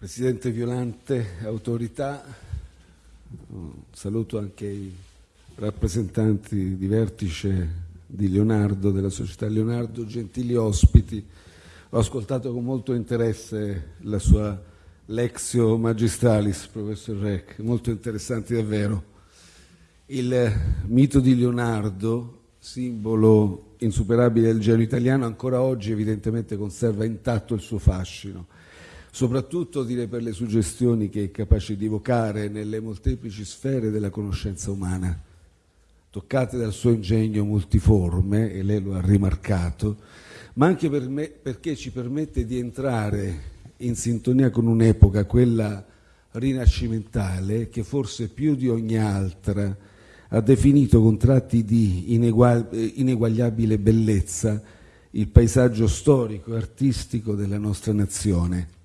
Presidente Violante, autorità, saluto anche i rappresentanti di vertice di Leonardo, della società Leonardo, gentili ospiti. Ho ascoltato con molto interesse la sua Lexio Magistralis, professor Reck, molto interessanti davvero. Il mito di Leonardo, simbolo insuperabile del genio italiano, ancora oggi evidentemente conserva intatto il suo fascino, soprattutto direi per le suggestioni che è capace di evocare nelle molteplici sfere della conoscenza umana, toccate dal suo ingegno multiforme, e lei lo ha rimarcato, ma anche per me, perché ci permette di entrare in sintonia con un'epoca, quella rinascimentale, che forse più di ogni altra ha definito con tratti di ineguagliabile bellezza il paesaggio storico e artistico della nostra nazione.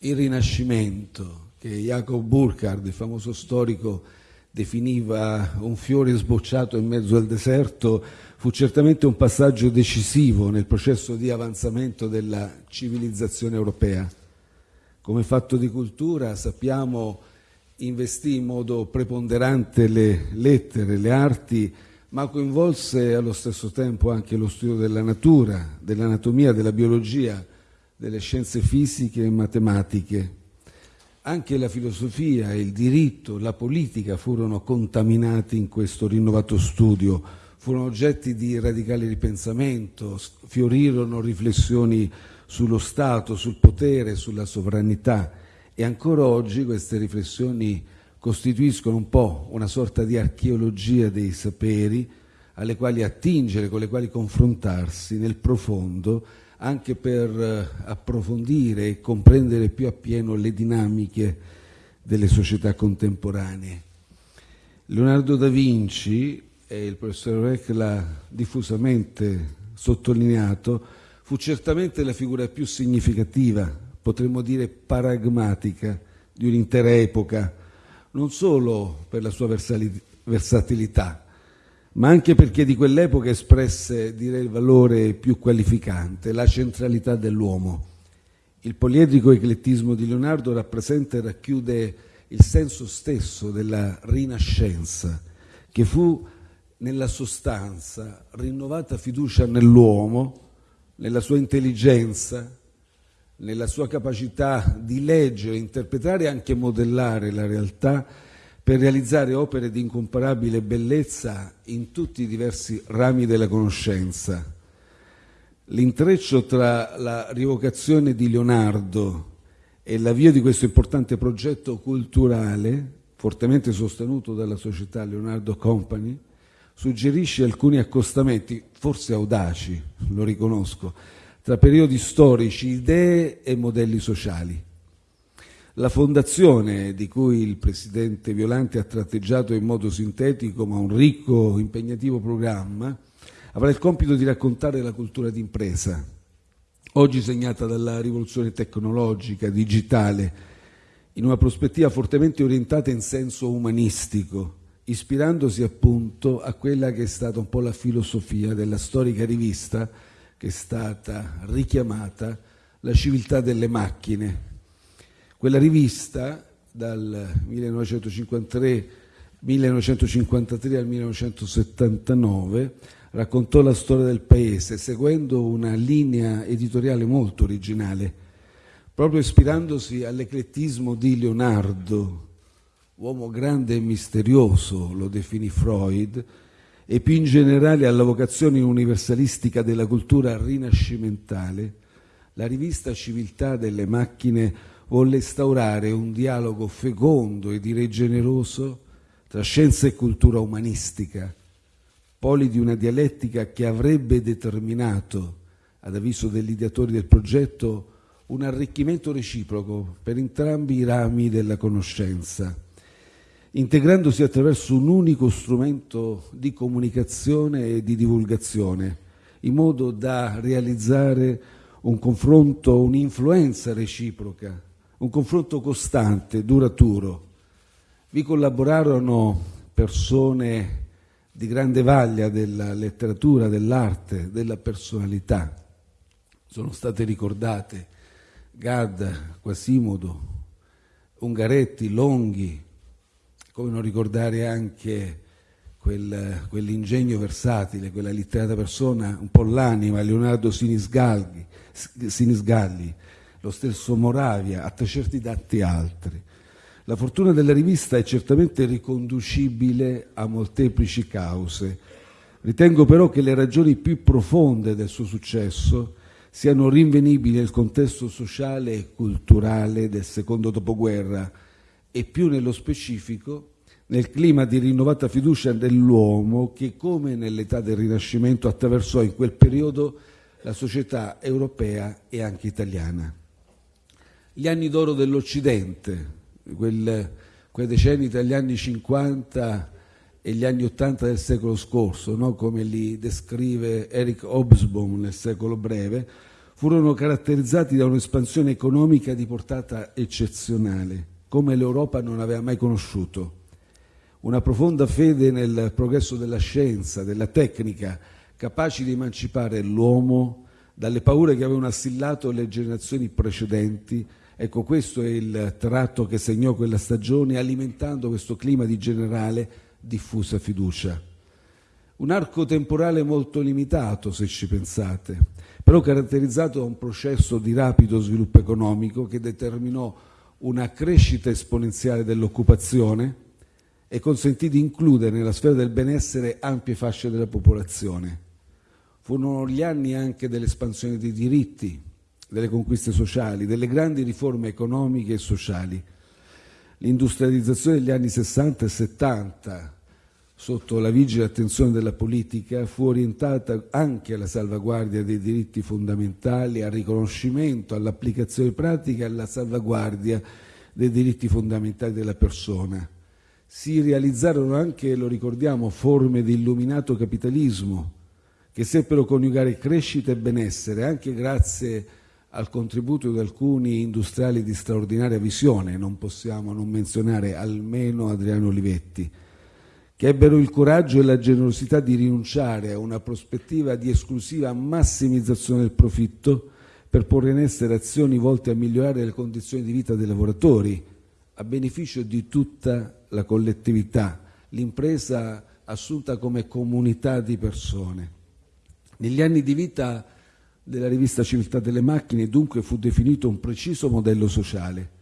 Il Rinascimento, che Jacob Burckhardt, il famoso storico, definiva un fiore sbocciato in mezzo al deserto, fu certamente un passaggio decisivo nel processo di avanzamento della civilizzazione europea. Come fatto di cultura sappiamo investì in modo preponderante le lettere, le arti, ma coinvolse allo stesso tempo anche lo studio della natura, dell'anatomia, della biologia, delle scienze fisiche e matematiche. Anche la filosofia, il diritto, la politica furono contaminati in questo rinnovato studio, furono oggetti di radicale ripensamento, fiorirono riflessioni sullo Stato, sul potere, sulla sovranità e ancora oggi queste riflessioni costituiscono un po' una sorta di archeologia dei saperi alle quali attingere, con le quali confrontarsi nel profondo, anche per eh, approfondire e comprendere più appieno le dinamiche delle società contemporanee. Leonardo da Vinci, e il professor Reck l'ha diffusamente sottolineato, fu certamente la figura più significativa potremmo dire paragmatica di un'intera epoca, non solo per la sua versatilità, ma anche perché di quell'epoca espresse, direi, il valore più qualificante, la centralità dell'uomo. Il poliedrico eclettismo di Leonardo rappresenta e racchiude il senso stesso della Rinascenza, che fu nella sostanza rinnovata fiducia nell'uomo, nella sua intelligenza, nella sua capacità di leggere, interpretare e anche modellare la realtà per realizzare opere di incomparabile bellezza in tutti i diversi rami della conoscenza. L'intreccio tra la rivocazione di Leonardo e l'avvio di questo importante progetto culturale, fortemente sostenuto dalla società Leonardo Company, suggerisce alcuni accostamenti, forse audaci, lo riconosco, tra periodi storici, idee e modelli sociali. La fondazione, di cui il presidente Violante ha tratteggiato in modo sintetico ma un ricco, impegnativo programma, avrà il compito di raccontare la cultura d'impresa, oggi segnata dalla rivoluzione tecnologica, digitale, in una prospettiva fortemente orientata in senso umanistico, ispirandosi appunto a quella che è stata un po' la filosofia della storica rivista che è stata richiamata la civiltà delle macchine. Quella rivista dal 1953, 1953 al 1979 raccontò la storia del paese seguendo una linea editoriale molto originale, proprio ispirandosi all'eclettismo di Leonardo, uomo grande e misterioso, lo definì Freud, e più in generale alla vocazione universalistica della cultura rinascimentale, la rivista Civiltà delle macchine volle instaurare un dialogo fecondo e direi generoso tra scienza e cultura umanistica, poli di una dialettica che avrebbe determinato, ad avviso degli ideatori del progetto, un arricchimento reciproco per entrambi i rami della conoscenza integrandosi attraverso un unico strumento di comunicazione e di divulgazione, in modo da realizzare un confronto, un'influenza reciproca, un confronto costante, duraturo. Vi collaborarono persone di grande vaglia della letteratura, dell'arte, della personalità. Sono state ricordate Gadda, Quasimodo, Ungaretti, Longhi, come non ricordare anche quel, quell'ingegno versatile, quella litterata persona, un po' l'anima, Leonardo Sinisgalli, Sinisgalli, lo stesso Moravia, a certi tanti altri. La fortuna della rivista è certamente riconducibile a molteplici cause. Ritengo però che le ragioni più profonde del suo successo siano rinvenibili nel contesto sociale e culturale del secondo dopoguerra e più nello specifico nel clima di rinnovata fiducia nell'uomo che, come nell'età del Rinascimento, attraversò in quel periodo la società europea e anche italiana. Gli anni d'oro dell'Occidente, quel, quei decenni tra gli anni 50 e gli anni 80 del secolo scorso, no? come li descrive Eric Hobsbawm nel secolo breve, furono caratterizzati da un'espansione economica di portata eccezionale, come l'Europa non aveva mai conosciuto. Una profonda fede nel progresso della scienza, della tecnica, capaci di emancipare l'uomo dalle paure che avevano assillato le generazioni precedenti. Ecco, questo è il tratto che segnò quella stagione, alimentando questo clima di generale diffusa fiducia. Un arco temporale molto limitato, se ci pensate, però caratterizzato da un processo di rapido sviluppo economico che determinò una crescita esponenziale dell'occupazione e consentì di includere nella sfera del benessere ampie fasce della popolazione. Furono gli anni anche dell'espansione dei diritti, delle conquiste sociali, delle grandi riforme economiche e sociali. L'industrializzazione degli anni 60 e 70 sotto la vigile attenzione della politica, fu orientata anche alla salvaguardia dei diritti fondamentali, al riconoscimento, all'applicazione pratica e alla salvaguardia dei diritti fondamentali della persona. Si realizzarono anche, lo ricordiamo, forme di illuminato capitalismo che seppero coniugare crescita e benessere anche grazie al contributo di alcuni industriali di straordinaria visione, non possiamo non menzionare almeno Adriano Olivetti che ebbero il coraggio e la generosità di rinunciare a una prospettiva di esclusiva massimizzazione del profitto per porre in essere azioni volte a migliorare le condizioni di vita dei lavoratori a beneficio di tutta la collettività, l'impresa assunta come comunità di persone. Negli anni di vita della rivista Civiltà delle Macchine dunque fu definito un preciso modello sociale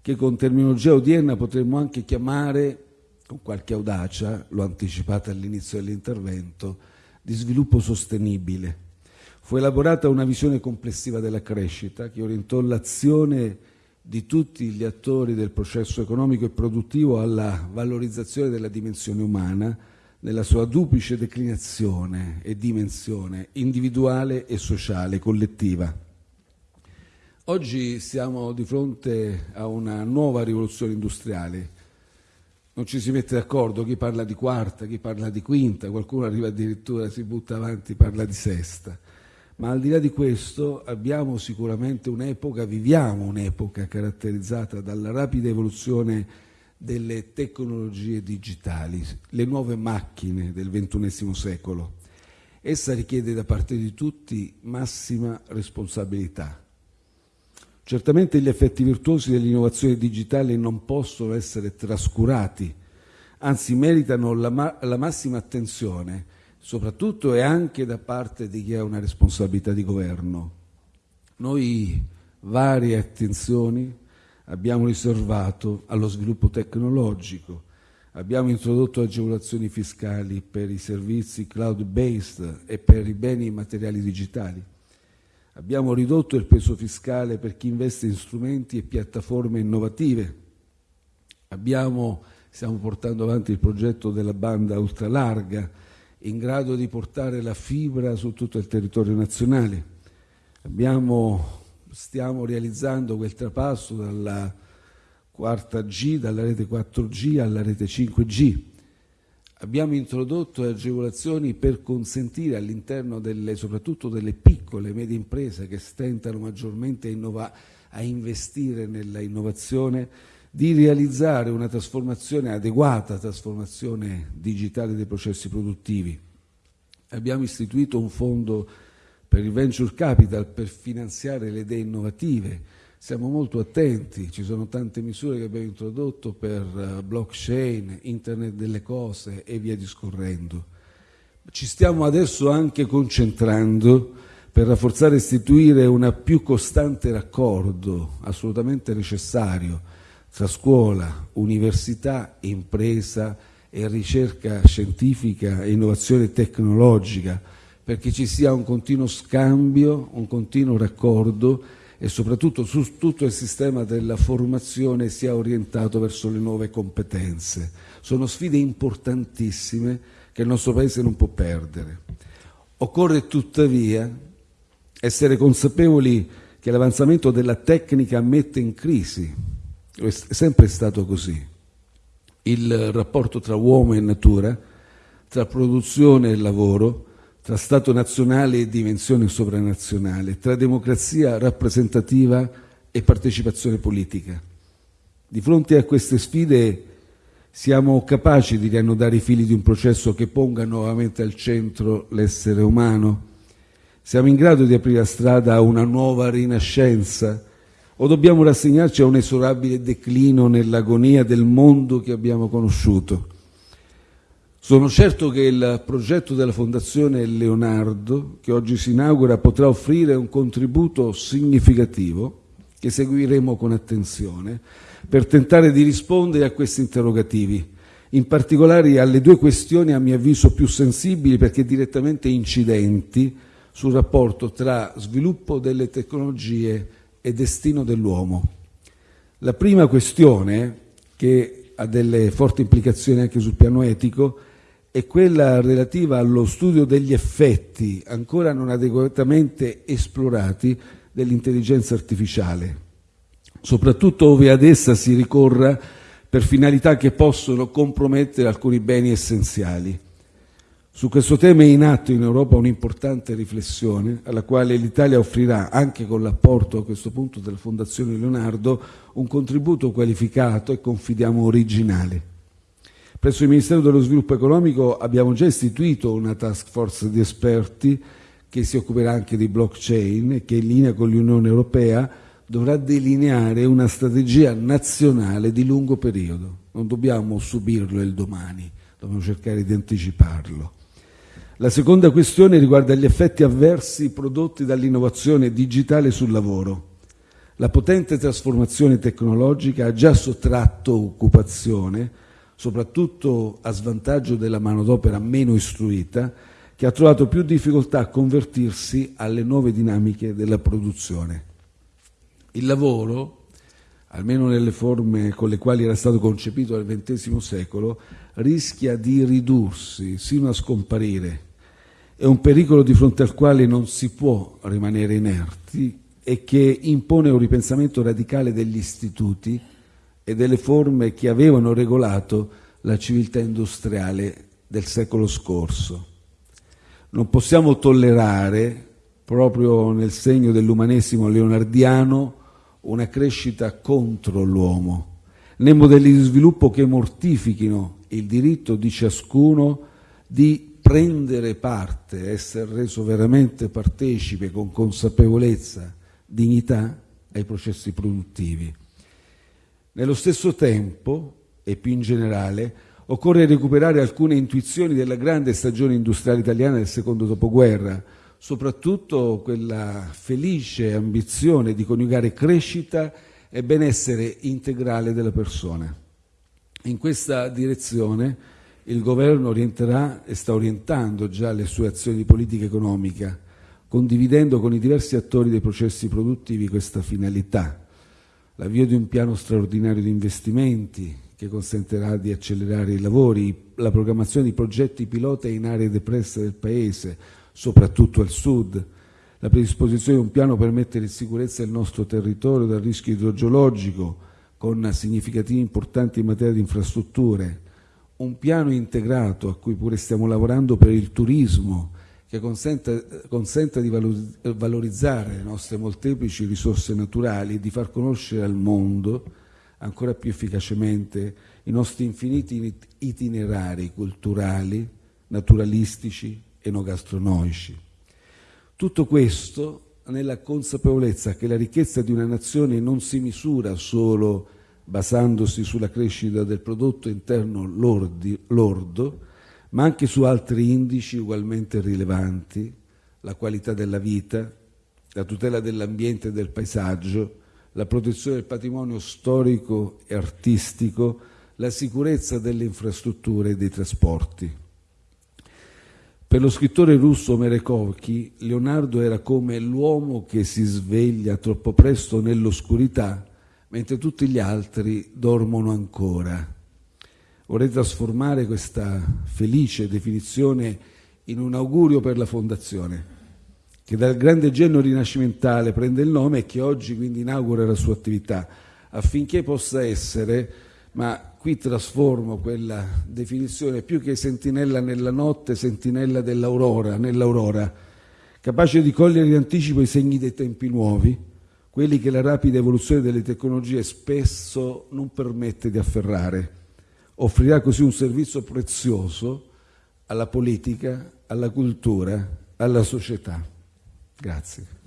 che con terminologia odierna potremmo anche chiamare con qualche audacia, l'ho anticipata all'inizio dell'intervento, di sviluppo sostenibile. Fu elaborata una visione complessiva della crescita che orientò l'azione di tutti gli attori del processo economico e produttivo alla valorizzazione della dimensione umana nella sua duplice declinazione e dimensione individuale e sociale, collettiva. Oggi siamo di fronte a una nuova rivoluzione industriale non ci si mette d'accordo, chi parla di quarta, chi parla di quinta, qualcuno arriva addirittura, si butta avanti, parla di sesta. Ma al di là di questo abbiamo sicuramente un'epoca, viviamo un'epoca caratterizzata dalla rapida evoluzione delle tecnologie digitali, le nuove macchine del XXI secolo. Essa richiede da parte di tutti massima responsabilità Certamente gli effetti virtuosi dell'innovazione digitale non possono essere trascurati, anzi meritano la, ma- la massima attenzione, soprattutto e anche da parte di chi ha una responsabilità di governo. Noi varie attenzioni abbiamo riservato allo sviluppo tecnologico, abbiamo introdotto agevolazioni fiscali per i servizi cloud-based e per i beni materiali digitali. Abbiamo ridotto il peso fiscale per chi investe in strumenti e piattaforme innovative. Abbiamo, stiamo portando avanti il progetto della banda ultralarga in grado di portare la fibra su tutto il territorio nazionale. Abbiamo, stiamo realizzando quel trapasso dalla quarta G, dalla rete 4G alla rete 5G Abbiamo introdotto agevolazioni per consentire all'interno delle, soprattutto delle piccole e medie imprese che stentano maggiormente a, a investire nella innovazione di realizzare una trasformazione adeguata, trasformazione digitale dei processi produttivi. Abbiamo istituito un fondo per il venture capital per finanziare le idee innovative, siamo molto attenti, ci sono tante misure che abbiamo introdotto per eh, blockchain, internet delle cose e via discorrendo. Ci stiamo adesso anche concentrando per rafforzare e istituire un più costante raccordo, assolutamente necessario, tra scuola, università, impresa e ricerca scientifica e innovazione tecnologica, perché ci sia un continuo scambio, un continuo raccordo e soprattutto su tutto il sistema della formazione sia orientato verso le nuove competenze. Sono sfide importantissime che il nostro Paese non può perdere. Occorre tuttavia essere consapevoli che l'avanzamento della tecnica mette in crisi, è sempre stato così, il rapporto tra uomo e natura, tra produzione e lavoro, tra Stato nazionale e dimensione sovranazionale, tra democrazia rappresentativa e partecipazione politica. Di fronte a queste sfide siamo capaci di riannodare i fili di un processo che ponga nuovamente al centro l'essere umano? Siamo in grado di aprire la strada a una nuova rinascenza o dobbiamo rassegnarci a un esorabile declino nell'agonia del mondo che abbiamo conosciuto? Sono certo che il progetto della Fondazione Leonardo, che oggi si inaugura, potrà offrire un contributo significativo che seguiremo con attenzione per tentare di rispondere a questi interrogativi, in particolare alle due questioni a mio avviso più sensibili perché direttamente incidenti sul rapporto tra sviluppo delle tecnologie e destino dell'uomo. La prima questione, che ha delle forti implicazioni anche sul piano etico, è quella relativa allo studio degli effetti ancora non adeguatamente esplorati dell'intelligenza artificiale, soprattutto ove ad essa si ricorra per finalità che possono compromettere alcuni beni essenziali. Su questo tema è in atto in Europa un'importante riflessione alla quale l'Italia offrirà, anche con l'apporto a questo punto della Fondazione Leonardo, un contributo qualificato e confidiamo originale. Presso il Ministero dello Sviluppo Economico abbiamo già istituito una task force di esperti che si occuperà anche di blockchain e che in linea con l'Unione Europea dovrà delineare una strategia nazionale di lungo periodo. Non dobbiamo subirlo il domani, dobbiamo cercare di anticiparlo. La seconda questione riguarda gli effetti avversi prodotti dall'innovazione digitale sul lavoro. La potente trasformazione tecnologica ha già sottratto occupazione, soprattutto a svantaggio della manodopera meno istruita, che ha trovato più difficoltà a convertirsi alle nuove dinamiche della produzione. Il lavoro, almeno nelle forme con le quali era stato concepito nel XX secolo, rischia di ridursi sino a scomparire è un pericolo di fronte al quale non si può rimanere inerti e che impone un ripensamento radicale degli istituti e delle forme che avevano regolato la civiltà industriale del secolo scorso. Non possiamo tollerare, proprio nel segno dell'umanesimo leonardiano, una crescita contro l'uomo, né modelli di sviluppo che mortifichino il diritto di ciascuno di prendere parte, essere reso veramente partecipe con consapevolezza, dignità ai processi produttivi. Nello stesso tempo, e più in generale, occorre recuperare alcune intuizioni della grande stagione industriale italiana del secondo dopoguerra, soprattutto quella felice ambizione di coniugare crescita e benessere integrale della persona. In questa direzione il governo orienterà e sta orientando già le sue azioni di politica economica, condividendo con i diversi attori dei processi produttivi questa finalità. L'avvio di un piano straordinario di investimenti che consentirà di accelerare i lavori, la programmazione di progetti pilota in aree depresse del Paese, soprattutto al sud, la predisposizione di un piano per mettere in sicurezza il nostro territorio dal rischio idrogeologico, con significativi importanti in materia di infrastrutture, un piano integrato a cui pure stiamo lavorando per il turismo che consenta, consenta di valorizzare le nostre molteplici risorse naturali e di far conoscere al mondo ancora più efficacemente i nostri infiniti itinerari culturali, naturalistici, enogastronomici. Tutto questo nella consapevolezza che la ricchezza di una nazione non si misura solo basandosi sulla crescita del prodotto interno lordi, lordo, ma anche su altri indici ugualmente rilevanti, la qualità della vita, la tutela dell'ambiente e del paesaggio, la protezione del patrimonio storico e artistico, la sicurezza delle infrastrutture e dei trasporti. Per lo scrittore russo Merekovky, Leonardo era come l'uomo che si sveglia troppo presto nell'oscurità, mentre tutti gli altri dormono ancora. Vorrei trasformare questa felice definizione in un augurio per la Fondazione, che dal grande genio rinascimentale prende il nome e che oggi quindi inaugura la sua attività, affinché possa essere, ma qui trasformo quella definizione più che sentinella nella notte, sentinella dell'aurora, nell'aurora, capace di cogliere in anticipo i segni dei tempi nuovi, quelli che la rapida evoluzione delle tecnologie spesso non permette di afferrare. Offrirà così un servizio prezioso alla politica, alla cultura, alla società. Grazie.